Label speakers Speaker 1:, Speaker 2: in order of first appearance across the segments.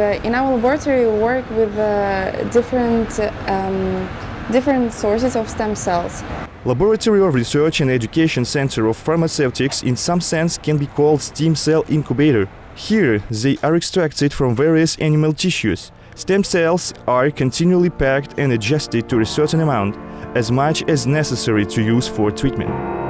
Speaker 1: in our laboratory we work with uh, different, um, different sources of stem cells.
Speaker 2: Laboratory of Research and Education Center of Pharmaceutics in some sense can be called stem cell incubator. Here they are extracted from various animal tissues. Stem cells are continually packed and adjusted to a certain amount, as much as necessary to use for treatment.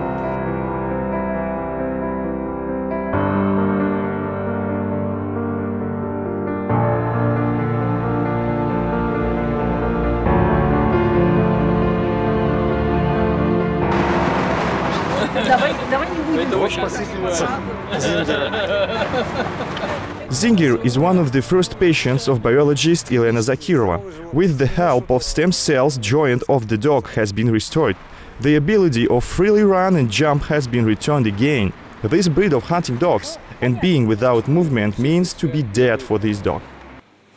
Speaker 2: Zinger is one of the first patients of biologist Elena Zakirova. With the help of stem cells, joint of the dog has been restored. The ability of freely run and jump has been returned again. This breed of hunting dogs and being without movement means to be dead for this dog.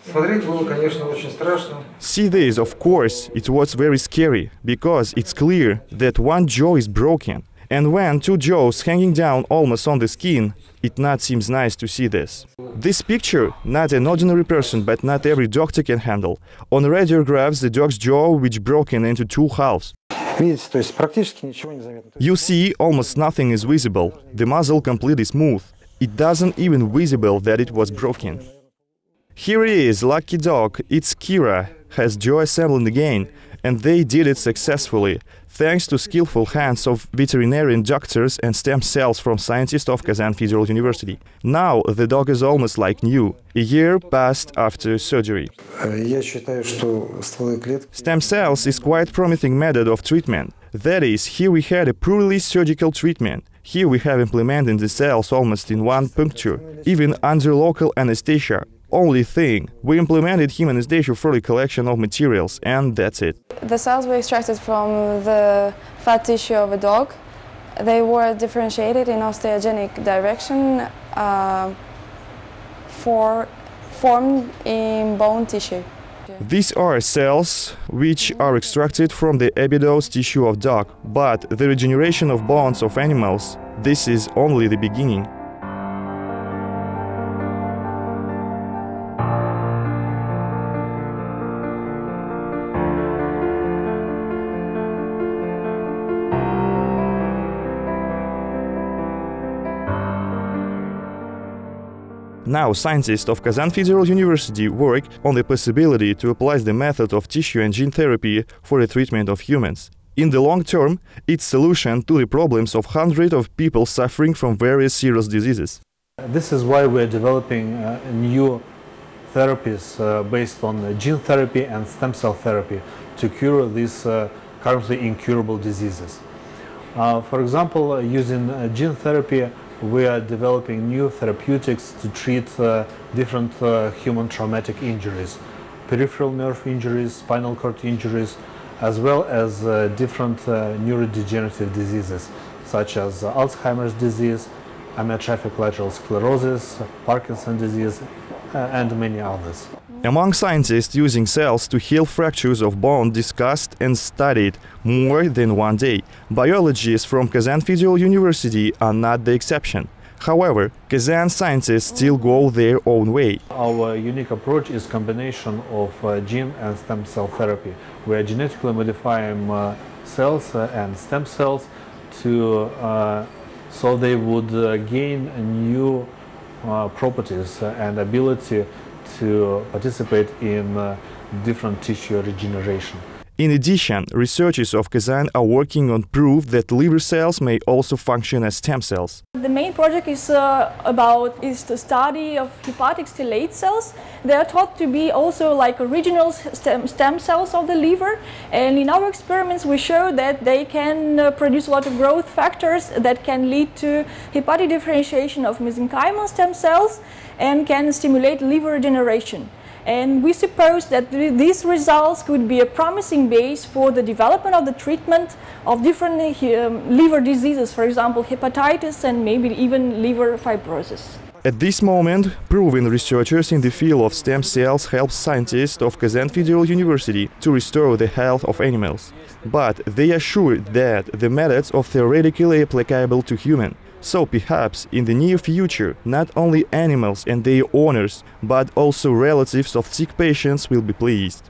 Speaker 3: Смотреть было, конечно, очень страшно.
Speaker 2: See this, of course, it was very scary, because it's clear that one jaw is broken. And when two jaws hanging down almost on the skin, it not seems nice to see this. This picture, not an ordinary person, but not every doctor can handle. On radiographs, the dog's jaw which broken into two halves. You see, almost nothing is visible. The muzzle completely smooth. It doesn't even visible that it was broken. Here he is, lucky dog, it's Kira, has jaw assembling again, and they did it successfully, thanks to skillful hands of veterinarian doctors and stem cells from scientists of Kazan Federal University. Now the dog is almost like new. A year passed after surgery. Stem cells is quite promising method of treatment. That is, here we had a purely surgical treatment. Here we have implemented the cells almost in one puncture, even under local anesthesia, only thing, we implemented heme anesthesia for the collection of materials, and that's it.
Speaker 1: The cells were extracted from the fat tissue of a dog. They were differentiated in osteogenic direction uh, for, formed in bone tissue.
Speaker 2: These are cells which are extracted from the epidermis tissue of dog, but the regeneration of bones of animals, this is only the beginning. Now, scientists of Kazan Federal University work on the possibility to apply the method of tissue and gene therapy for the treatment of humans. In the long term, it's solution to the problems of hundreds of people suffering from various serious diseases.
Speaker 4: This is why we're developing uh, new therapies uh, based on uh, gene therapy and stem cell therapy to cure these uh, currently incurable diseases. Uh, for example, uh, using gene therapy, we are developing new therapeutics to treat uh, different uh, human traumatic injuries, peripheral nerve injuries, spinal cord injuries, as well as uh, different neurodegenerative diseases such as Alzheimer's disease, amyotrophic lateral sclerosis, Parkinson disease, and many others.
Speaker 2: Among scientists using cells to heal fractures of bone discussed and studied more than one day, biologists from Kazan Federal University are not the exception. However, Kazan scientists still go their own way.
Speaker 4: Our unique approach is combination of uh, gene and stem cell therapy. We are genetically modifying uh, cells uh, and stem cells to uh, so they would uh, gain new uh, properties and ability to participate in uh, different tissue regeneration.
Speaker 2: In addition, researchers of Kazan are working on proof that liver cells may also function as stem cells.
Speaker 5: The main project is uh, about is the study of hepatic stellate cells. They are thought to be also like original stem, stem cells of the liver. And in our experiments, we show that they can uh, produce a lot of growth factors that can lead to hepatic differentiation of mesenchymal stem cells and can stimulate liver regeneration. And we suppose that th- these results could be a promising base for the development of the treatment of different uh, um, liver diseases, for example, hepatitis and maybe even liver fibrosis.
Speaker 2: At this moment, proven researchers in the field of stem cells help scientists of Kazan Federal University to restore the health of animals. But they assure that the methods are theoretically applicable to human. So perhaps in the near future not only animals and their owners, but also relatives of sick patients will be pleased.